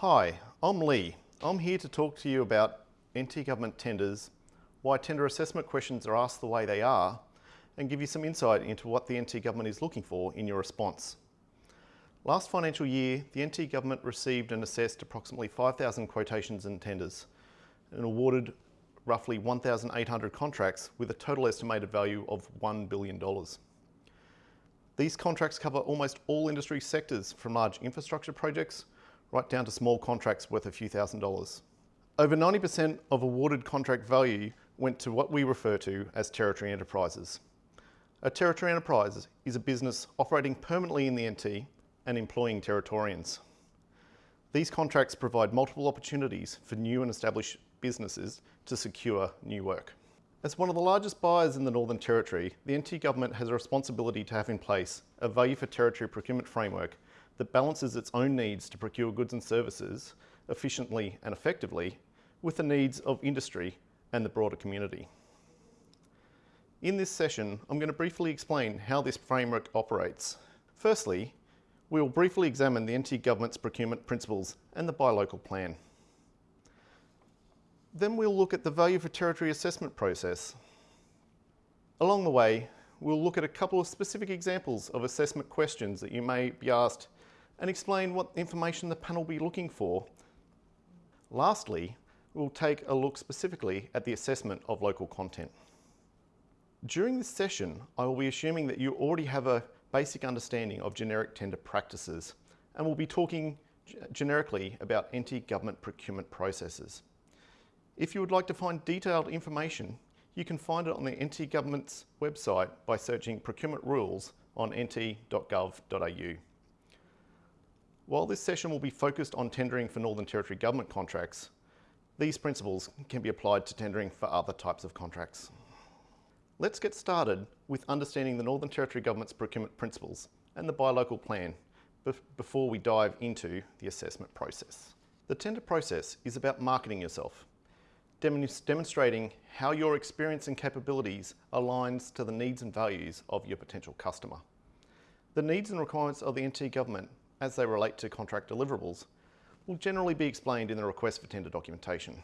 Hi, I'm Lee. I'm here to talk to you about NT government tenders, why tender assessment questions are asked the way they are, and give you some insight into what the NT government is looking for in your response. Last financial year, the NT government received and assessed approximately 5,000 quotations and tenders and awarded roughly 1,800 contracts with a total estimated value of $1 billion. These contracts cover almost all industry sectors from large infrastructure projects right down to small contracts worth a few thousand dollars. Over 90% of awarded contract value went to what we refer to as territory enterprises. A territory enterprise is a business operating permanently in the NT and employing Territorians. These contracts provide multiple opportunities for new and established businesses to secure new work. As one of the largest buyers in the Northern Territory, the NT Government has a responsibility to have in place a value for territory procurement framework that balances its own needs to procure goods and services efficiently and effectively with the needs of industry and the broader community. In this session, I'm going to briefly explain how this framework operates. Firstly, we will briefly examine the NT Government's procurement principles and the Buy Local Plan. Then we'll look at the value for territory assessment process. Along the way, we'll look at a couple of specific examples of assessment questions that you may be asked and explain what information the panel will be looking for. Lastly, we'll take a look specifically at the assessment of local content. During this session, I will be assuming that you already have a basic understanding of generic tender practices and we'll be talking generically about NT government procurement processes. If you would like to find detailed information, you can find it on the NT government's website by searching procurement rules on nt.gov.au. While this session will be focused on tendering for Northern Territory government contracts, these principles can be applied to tendering for other types of contracts. Let's get started with understanding the Northern Territory Government's procurement principles and the Buy Local Plan before we dive into the assessment process. The tender process is about marketing yourself, demonstrating how your experience and capabilities aligns to the needs and values of your potential customer. The needs and requirements of the NT Government as they relate to contract deliverables will generally be explained in the request for tender documentation.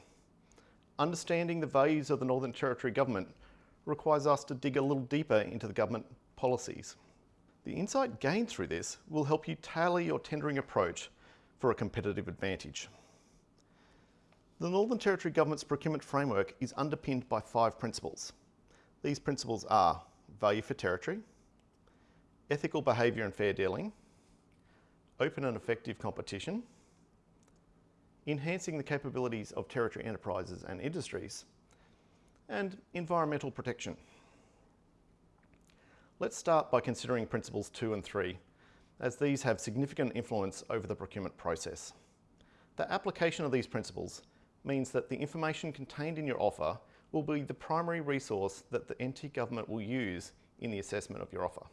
Understanding the values of the Northern Territory Government requires us to dig a little deeper into the government policies. The insight gained through this will help you tailor your tendering approach for a competitive advantage. The Northern Territory Government's procurement framework is underpinned by five principles. These principles are value for territory, ethical behaviour and fair dealing, open and effective competition, enhancing the capabilities of territory enterprises and industries, and environmental protection. Let's start by considering principles two and three, as these have significant influence over the procurement process. The application of these principles means that the information contained in your offer will be the primary resource that the NT government will use in the assessment of your offer.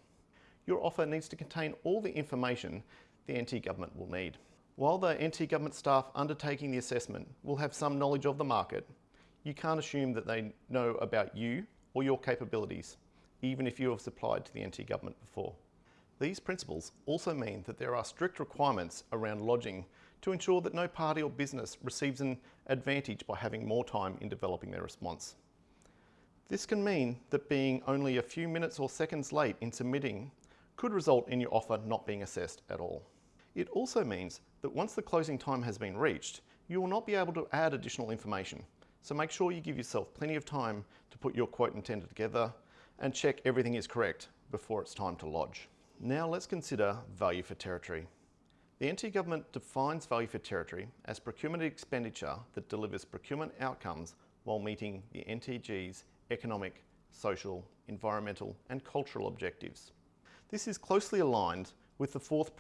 Your offer needs to contain all the information the NT Government will need. While the NT Government staff undertaking the assessment will have some knowledge of the market, you can't assume that they know about you or your capabilities, even if you have supplied to the NT Government before. These principles also mean that there are strict requirements around lodging to ensure that no party or business receives an advantage by having more time in developing their response. This can mean that being only a few minutes or seconds late in submitting could result in your offer not being assessed at all. It also means that once the closing time has been reached, you will not be able to add additional information. So make sure you give yourself plenty of time to put your quote and tender together and check everything is correct before it's time to lodge. Now let's consider value for territory. The NT Government defines value for territory as procurement expenditure that delivers procurement outcomes while meeting the NTG's economic, social, environmental and cultural objectives. This is closely aligned with the fourth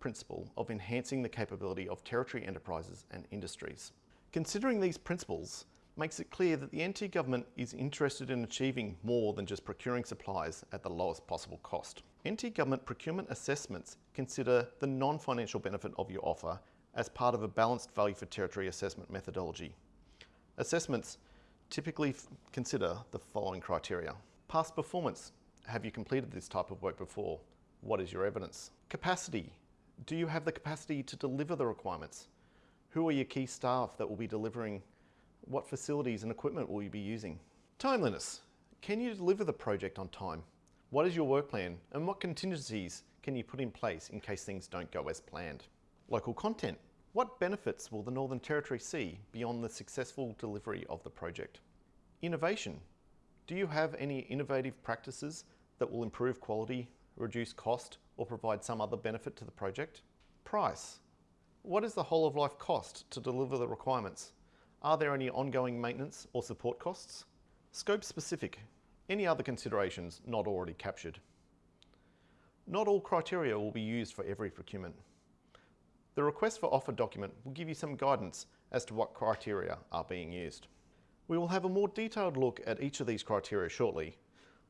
principle of enhancing the capability of territory enterprises and industries. Considering these principles makes it clear that the NT government is interested in achieving more than just procuring supplies at the lowest possible cost. NT government procurement assessments consider the non-financial benefit of your offer as part of a balanced value for territory assessment methodology. Assessments typically consider the following criteria. Past performance have you completed this type of work before? What is your evidence? Capacity. Do you have the capacity to deliver the requirements? Who are your key staff that will be delivering? What facilities and equipment will you be using? Timeliness. Can you deliver the project on time? What is your work plan and what contingencies can you put in place in case things don't go as planned? Local content. What benefits will the Northern Territory see beyond the successful delivery of the project? Innovation. Do you have any innovative practices that will improve quality, reduce cost, or provide some other benefit to the project? Price. What is the whole of life cost to deliver the requirements? Are there any ongoing maintenance or support costs? Scope specific. Any other considerations not already captured? Not all criteria will be used for every procurement. The request for offer document will give you some guidance as to what criteria are being used. We will have a more detailed look at each of these criteria shortly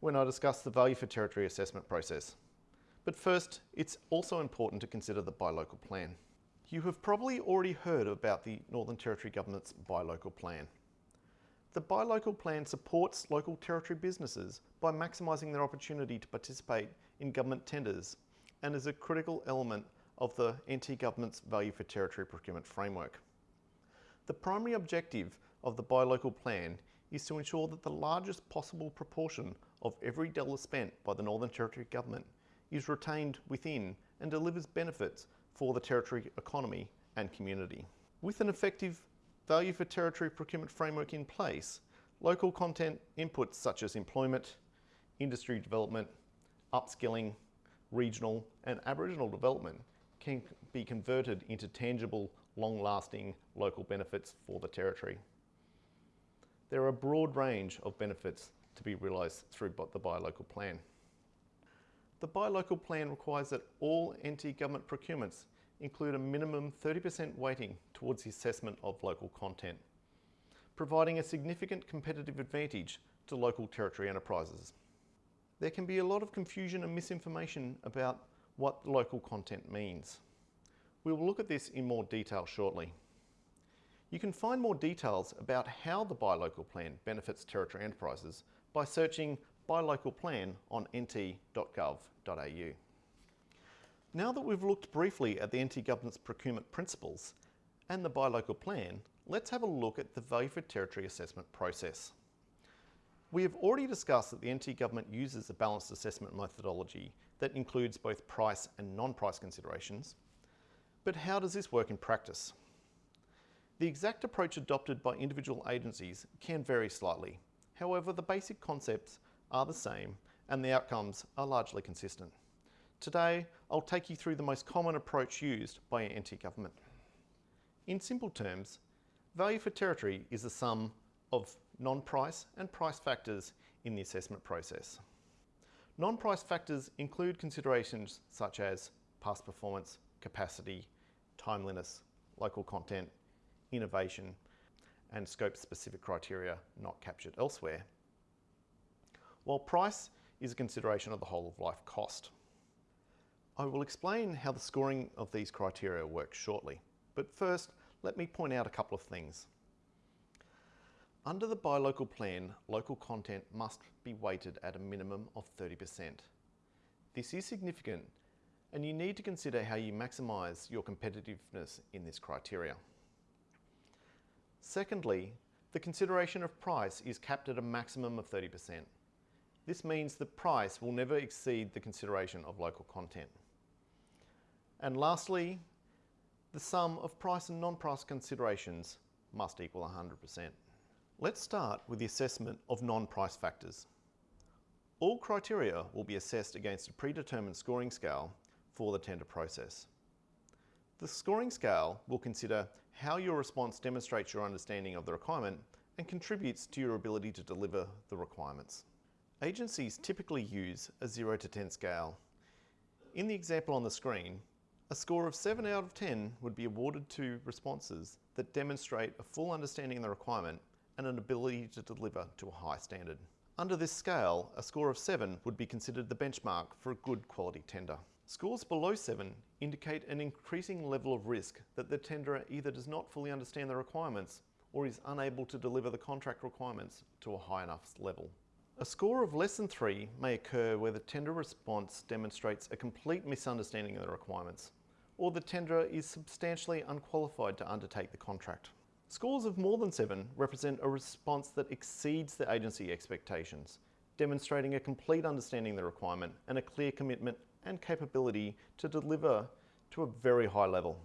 when I discuss the value for territory assessment process. But first, it's also important to consider the buy local plan. You have probably already heard about the Northern Territory Government's buy local plan. The buy local plan supports local territory businesses by maximising their opportunity to participate in government tenders and is a critical element of the NT Government's Value for Territory Procurement Framework. The primary objective of the Buy Local Plan is to ensure that the largest possible proportion of every dollar spent by the Northern Territory Government is retained within and delivers benefits for the Territory economy and community. With an effective Value for Territory Procurement Framework in place, local content inputs such as employment, industry development, upskilling, regional and Aboriginal development can be converted into tangible, long-lasting local benefits for the Territory. There are a broad range of benefits to be realised through the Buy Local Plan. The Buy Local Plan requires that all NT government procurements include a minimum 30% weighting towards the assessment of local content, providing a significant competitive advantage to local territory enterprises. There can be a lot of confusion and misinformation about what local content means. We will look at this in more detail shortly. You can find more details about how the Buy Local Plan benefits Territory enterprises by searching Buy Local Plan on nt.gov.au. Now that we've looked briefly at the NT Government's procurement principles and the Buy Local Plan, let's have a look at the Value for Territory assessment process. We have already discussed that the NT Government uses a balanced assessment methodology that includes both price and non-price considerations. But how does this work in practice? The exact approach adopted by individual agencies can vary slightly. However, the basic concepts are the same and the outcomes are largely consistent. Today, I'll take you through the most common approach used by an NT Government. In simple terms, value for territory is the sum of non-price and price factors in the assessment process. Non-price factors include considerations such as past performance, capacity, timeliness, local content, innovation, and scope-specific criteria not captured elsewhere. While price is a consideration of the whole of life cost. I will explain how the scoring of these criteria works shortly, but first let me point out a couple of things. Under the buy local plan, local content must be weighted at a minimum of 30%. This is significant and you need to consider how you maximise your competitiveness in this criteria. Secondly, the consideration of price is capped at a maximum of 30%. This means the price will never exceed the consideration of local content. And lastly, the sum of price and non-price considerations must equal 100%. Let's start with the assessment of non-price factors. All criteria will be assessed against a predetermined scoring scale for the tender process. The scoring scale will consider how your response demonstrates your understanding of the requirement and contributes to your ability to deliver the requirements. Agencies typically use a 0 to 10 scale. In the example on the screen, a score of 7 out of 10 would be awarded to responses that demonstrate a full understanding of the requirement and an ability to deliver to a high standard. Under this scale, a score of 7 would be considered the benchmark for a good quality tender. Scores below 7 indicate an increasing level of risk that the tenderer either does not fully understand the requirements or is unable to deliver the contract requirements to a high enough level. A score of less than 3 may occur where the tender response demonstrates a complete misunderstanding of the requirements or the tenderer is substantially unqualified to undertake the contract. Scores of more than seven represent a response that exceeds the agency expectations, demonstrating a complete understanding of the requirement and a clear commitment and capability to deliver to a very high level.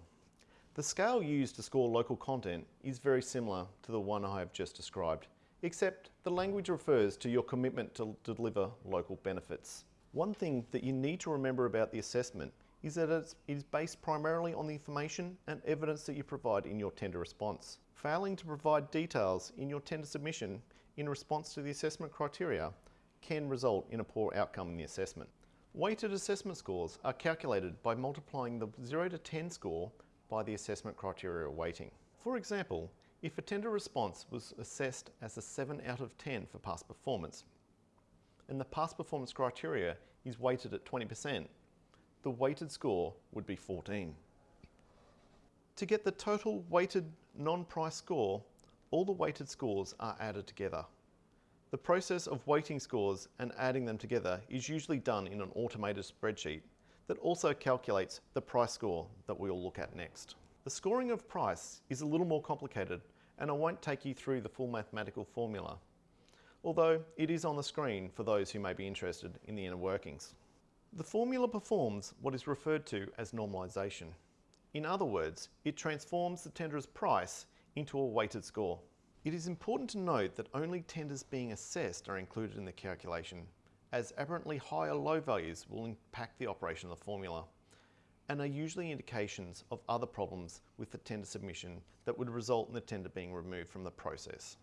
The scale used to score local content is very similar to the one I have just described, except the language refers to your commitment to deliver local benefits. One thing that you need to remember about the assessment is that it is based primarily on the information and evidence that you provide in your tender response. Failing to provide details in your tender submission in response to the assessment criteria can result in a poor outcome in the assessment. Weighted assessment scores are calculated by multiplying the 0 to 10 score by the assessment criteria weighting. For example, if a tender response was assessed as a 7 out of 10 for past performance, and the past performance criteria is weighted at 20%, the weighted score would be 14. To get the total weighted non-price score, all the weighted scores are added together. The process of weighting scores and adding them together is usually done in an automated spreadsheet that also calculates the price score that we'll look at next. The scoring of price is a little more complicated and I won't take you through the full mathematical formula, although it is on the screen for those who may be interested in the inner workings. The formula performs what is referred to as normalisation. In other words, it transforms the tenderer's price into a weighted score. It is important to note that only tenders being assessed are included in the calculation, as aberrantly high or low values will impact the operation of the formula, and are usually indications of other problems with the tender submission that would result in the tender being removed from the process.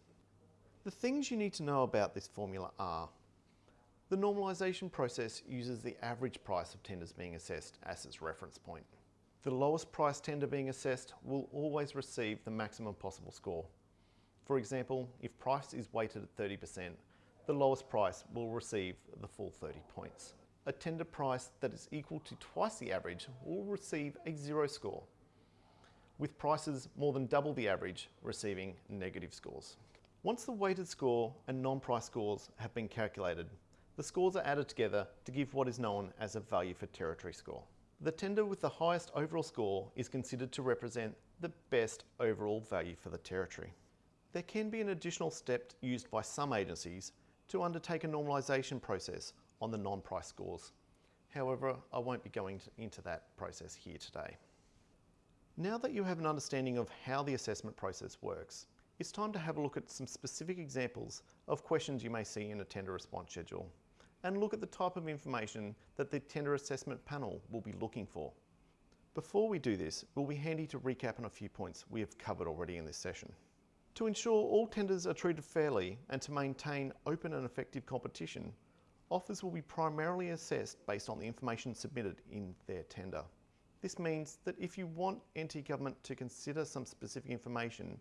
The things you need to know about this formula are the normalisation process uses the average price of tenders being assessed as its reference point. The lowest price tender being assessed will always receive the maximum possible score. For example, if price is weighted at 30%, the lowest price will receive the full 30 points. A tender price that is equal to twice the average will receive a zero score, with prices more than double the average receiving negative scores. Once the weighted score and non-price scores have been calculated, the scores are added together to give what is known as a value for territory score. The tender with the highest overall score is considered to represent the best overall value for the territory. There can be an additional step used by some agencies to undertake a normalisation process on the non-price scores. However, I won't be going into that process here today. Now that you have an understanding of how the assessment process works, it's time to have a look at some specific examples of questions you may see in a tender response schedule and look at the type of information that the tender assessment panel will be looking for. Before we do this, it will be handy to recap on a few points we have covered already in this session. To ensure all tenders are treated fairly and to maintain open and effective competition, offers will be primarily assessed based on the information submitted in their tender. This means that if you want NT Government to consider some specific information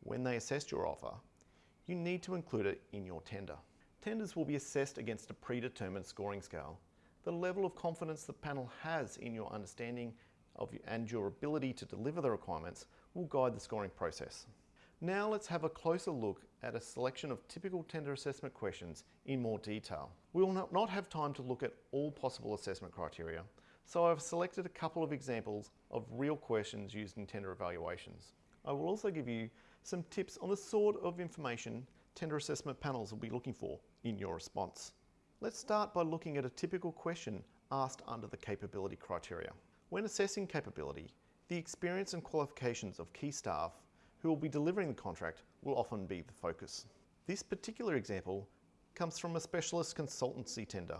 when they assess your offer, you need to include it in your tender. Tenders will be assessed against a predetermined scoring scale. The level of confidence the panel has in your understanding of and your ability to deliver the requirements will guide the scoring process. Now let's have a closer look at a selection of typical tender assessment questions in more detail. We will not have time to look at all possible assessment criteria, so I've selected a couple of examples of real questions used in tender evaluations. I will also give you some tips on the sort of information tender assessment panels will be looking for in your response. Let's start by looking at a typical question asked under the capability criteria. When assessing capability, the experience and qualifications of key staff who will be delivering the contract will often be the focus. This particular example comes from a specialist consultancy tender,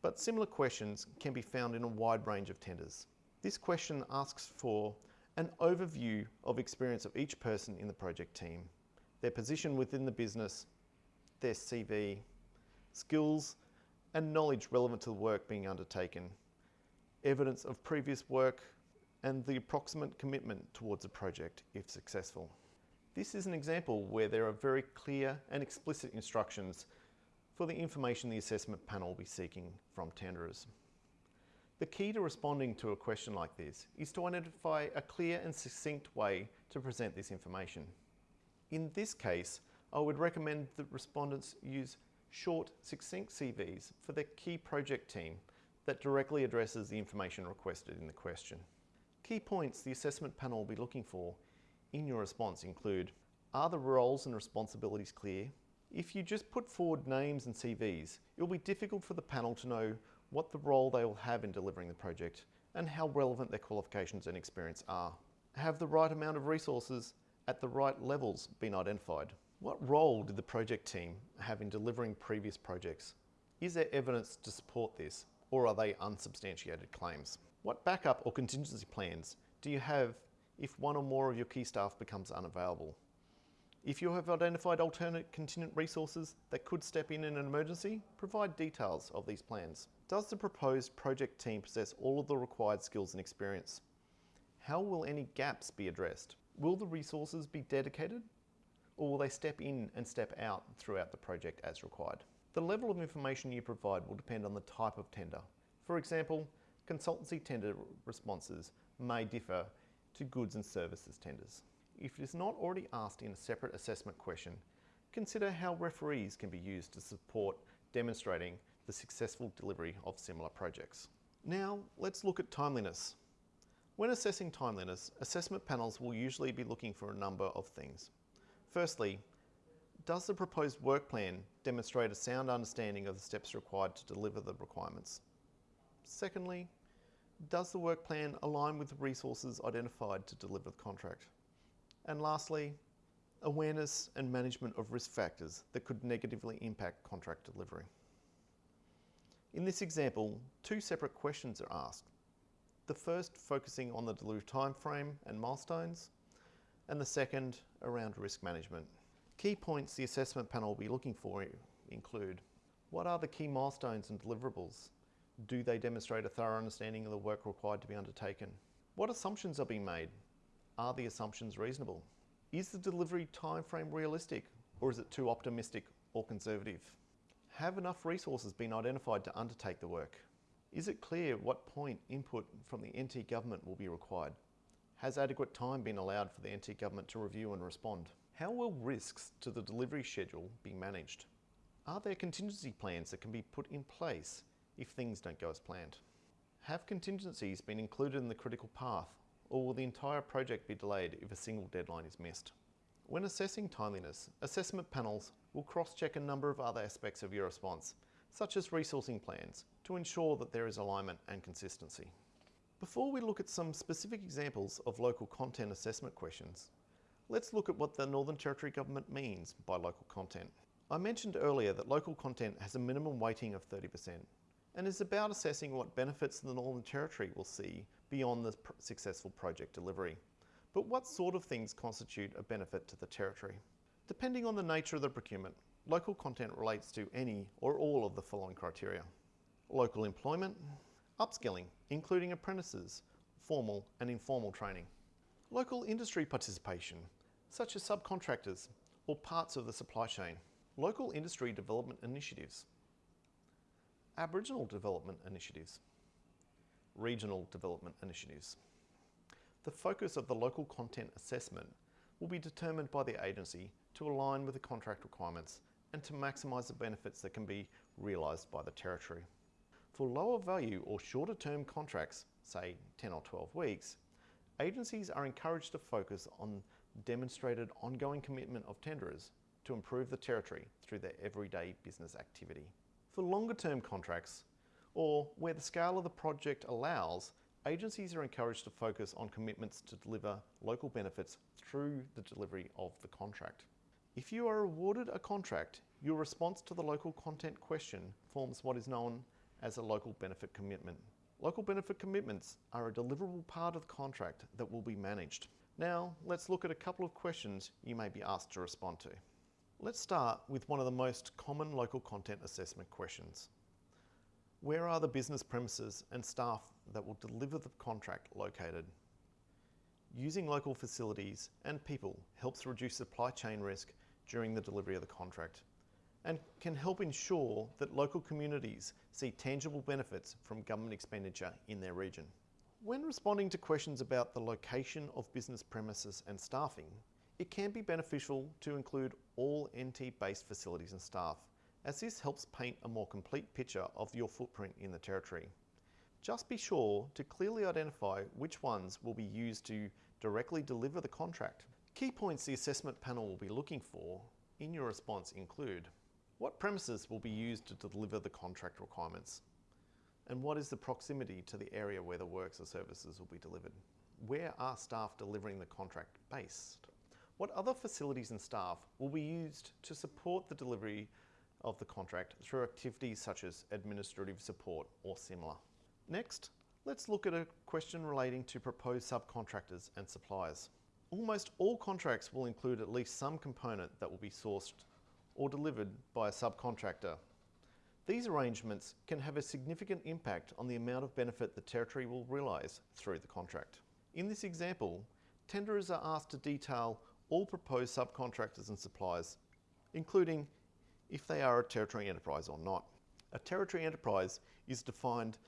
but similar questions can be found in a wide range of tenders. This question asks for an overview of experience of each person in the project team their position within the business, their CV, skills and knowledge relevant to the work being undertaken, evidence of previous work and the approximate commitment towards a project if successful. This is an example where there are very clear and explicit instructions for the information the assessment panel will be seeking from tenderers. The key to responding to a question like this is to identify a clear and succinct way to present this information. In this case, I would recommend that respondents use short, succinct CVs for their key project team that directly addresses the information requested in the question. Key points the assessment panel will be looking for in your response include, are the roles and responsibilities clear? If you just put forward names and CVs, it will be difficult for the panel to know what the role they will have in delivering the project and how relevant their qualifications and experience are. Have the right amount of resources at the right levels been identified? What role did the project team have in delivering previous projects? Is there evidence to support this or are they unsubstantiated claims? What backup or contingency plans do you have if one or more of your key staff becomes unavailable? If you have identified alternate contingent resources that could step in in an emergency, provide details of these plans. Does the proposed project team possess all of the required skills and experience? How will any gaps be addressed? Will the resources be dedicated or will they step in and step out throughout the project as required? The level of information you provide will depend on the type of tender. For example, consultancy tender responses may differ to goods and services tenders. If it is not already asked in a separate assessment question, consider how referees can be used to support demonstrating the successful delivery of similar projects. Now, let's look at timeliness. When assessing timeliness, assessment panels will usually be looking for a number of things. Firstly, does the proposed work plan demonstrate a sound understanding of the steps required to deliver the requirements? Secondly, does the work plan align with the resources identified to deliver the contract? And lastly, awareness and management of risk factors that could negatively impact contract delivery. In this example, two separate questions are asked. The first focusing on the delivery timeframe and milestones, and the second around risk management. Key points the assessment panel will be looking for include, what are the key milestones and deliverables? Do they demonstrate a thorough understanding of the work required to be undertaken? What assumptions are being made? Are the assumptions reasonable? Is the delivery timeframe realistic or is it too optimistic or conservative? Have enough resources been identified to undertake the work? Is it clear what point input from the NT government will be required? Has adequate time been allowed for the NT government to review and respond? How will risks to the delivery schedule be managed? Are there contingency plans that can be put in place if things don't go as planned? Have contingencies been included in the critical path or will the entire project be delayed if a single deadline is missed? When assessing timeliness, assessment panels will cross-check a number of other aspects of your response, such as resourcing plans, to ensure that there is alignment and consistency. Before we look at some specific examples of local content assessment questions, let's look at what the Northern Territory Government means by local content. I mentioned earlier that local content has a minimum weighting of 30% and is about assessing what benefits the Northern Territory will see beyond the pr successful project delivery. But what sort of things constitute a benefit to the Territory? Depending on the nature of the procurement, local content relates to any or all of the following criteria. Local employment, upskilling, including apprentices, formal and informal training. Local industry participation, such as subcontractors or parts of the supply chain. Local industry development initiatives. Aboriginal development initiatives regional development initiatives. The focus of the local content assessment will be determined by the agency to align with the contract requirements and to maximise the benefits that can be realised by the Territory. For lower value or shorter term contracts, say 10 or 12 weeks, agencies are encouraged to focus on demonstrated ongoing commitment of tenderers to improve the Territory through their everyday business activity. For longer term contracts, or where the scale of the project allows, agencies are encouraged to focus on commitments to deliver local benefits through the delivery of the contract. If you are awarded a contract, your response to the local content question forms what is known as a local benefit commitment. Local benefit commitments are a deliverable part of the contract that will be managed. Now, let's look at a couple of questions you may be asked to respond to. Let's start with one of the most common local content assessment questions. Where are the business premises and staff that will deliver the contract located? Using local facilities and people helps reduce supply chain risk during the delivery of the contract and can help ensure that local communities see tangible benefits from government expenditure in their region. When responding to questions about the location of business premises and staffing, it can be beneficial to include all NT-based facilities and staff as this helps paint a more complete picture of your footprint in the Territory. Just be sure to clearly identify which ones will be used to directly deliver the contract. Key points the assessment panel will be looking for in your response include what premises will be used to deliver the contract requirements? And what is the proximity to the area where the works or services will be delivered? Where are staff delivering the contract based? What other facilities and staff will be used to support the delivery of the contract through activities such as administrative support or similar? Next, let's look at a question relating to proposed subcontractors and suppliers. Almost all contracts will include at least some component that will be sourced or delivered by a subcontractor. These arrangements can have a significant impact on the amount of benefit the Territory will realise through the contract. In this example, tenderers are asked to detail all proposed subcontractors and suppliers, including if they are a Territory enterprise or not. A Territory enterprise is defined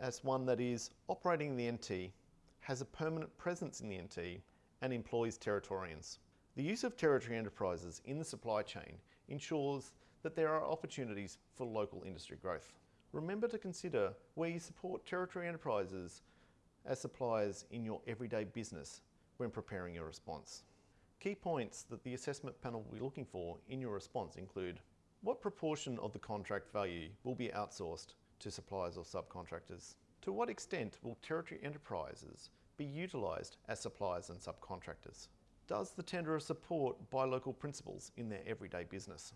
as one that is operating in the NT, has a permanent presence in the NT, and employs Territorians. The use of Territory enterprises in the supply chain ensures that there are opportunities for local industry growth. Remember to consider where you support Territory enterprises as suppliers in your everyday business when preparing your response. Key points that the assessment panel will be looking for in your response include what proportion of the contract value will be outsourced to suppliers or subcontractors? To what extent will Territory enterprises be utilised as suppliers and subcontractors? Does the tenderer support buy local principles in their everyday business?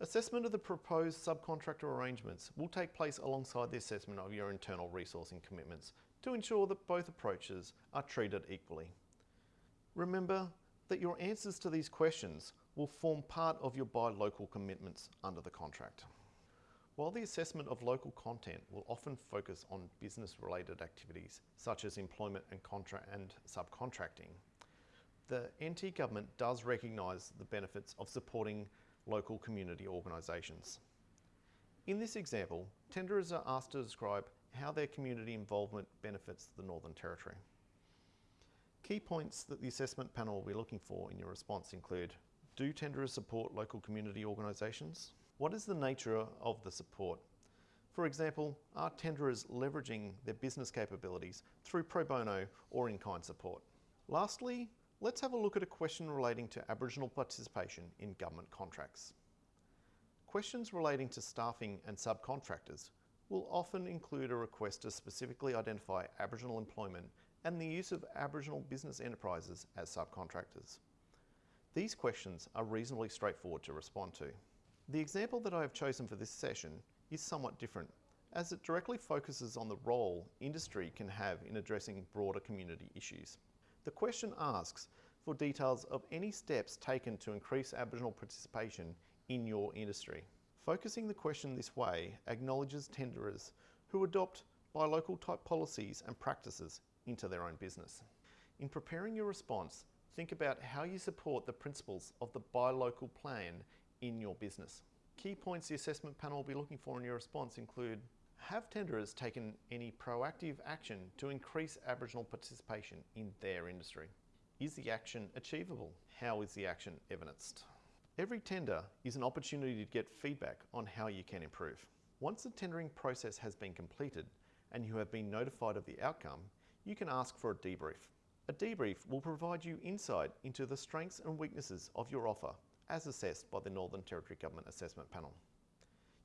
Assessment of the proposed subcontractor arrangements will take place alongside the assessment of your internal resourcing commitments to ensure that both approaches are treated equally. Remember that your answers to these questions will form part of your buy local commitments under the contract. While the assessment of local content will often focus on business related activities such as employment and, and subcontracting, the NT government does recognise the benefits of supporting local community organisations. In this example, tenderers are asked to describe how their community involvement benefits the Northern Territory. Key points that the assessment panel will be looking for in your response include Do tenderers support local community organisations? What is the nature of the support? For example, are tenderers leveraging their business capabilities through pro bono or in kind support? Lastly, Let's have a look at a question relating to Aboriginal participation in government contracts. Questions relating to staffing and subcontractors will often include a request to specifically identify Aboriginal employment and the use of Aboriginal business enterprises as subcontractors. These questions are reasonably straightforward to respond to. The example that I have chosen for this session is somewhat different as it directly focuses on the role industry can have in addressing broader community issues. The question asks for details of any steps taken to increase Aboriginal participation in your industry. Focusing the question this way acknowledges tenderers who adopt buy local type policies and practices into their own business. In preparing your response, think about how you support the principles of the buy local plan in your business. Key points the assessment panel will be looking for in your response include have tenderers taken any proactive action to increase Aboriginal participation in their industry? Is the action achievable? How is the action evidenced? Every tender is an opportunity to get feedback on how you can improve. Once the tendering process has been completed and you have been notified of the outcome, you can ask for a debrief. A debrief will provide you insight into the strengths and weaknesses of your offer as assessed by the Northern Territory Government Assessment Panel.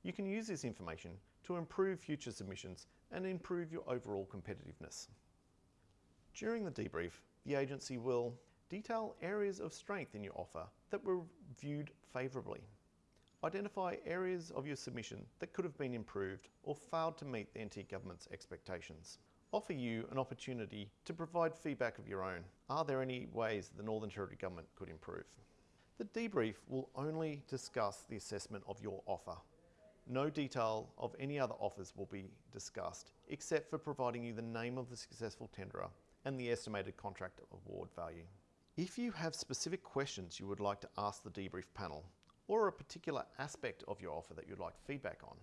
You can use this information to improve future submissions and improve your overall competitiveness. During the debrief, the agency will detail areas of strength in your offer that were viewed favourably. Identify areas of your submission that could have been improved or failed to meet the NT Government's expectations. Offer you an opportunity to provide feedback of your own. Are there any ways the Northern Territory Government could improve? The debrief will only discuss the assessment of your offer no detail of any other offers will be discussed, except for providing you the name of the successful tenderer and the estimated contract award value. If you have specific questions you would like to ask the debrief panel, or a particular aspect of your offer that you'd like feedback on,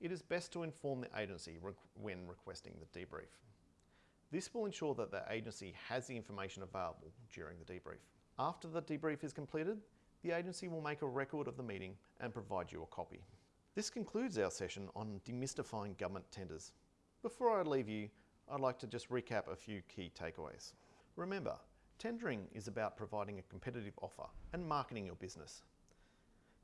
it is best to inform the agency when requesting the debrief. This will ensure that the agency has the information available during the debrief. After the debrief is completed, the agency will make a record of the meeting and provide you a copy. This concludes our session on demystifying government tenders. Before I leave you, I'd like to just recap a few key takeaways. Remember, tendering is about providing a competitive offer and marketing your business.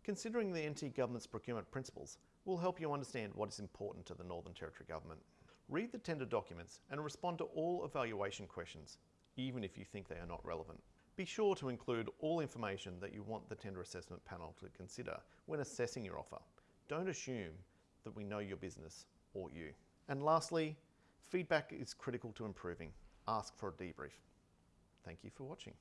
Considering the NT Government's procurement principles will help you understand what is important to the Northern Territory Government. Read the tender documents and respond to all evaluation questions, even if you think they are not relevant. Be sure to include all information that you want the tender assessment panel to consider when assessing your offer. Don't assume that we know your business or you. And lastly, feedback is critical to improving. Ask for a debrief. Thank you for watching.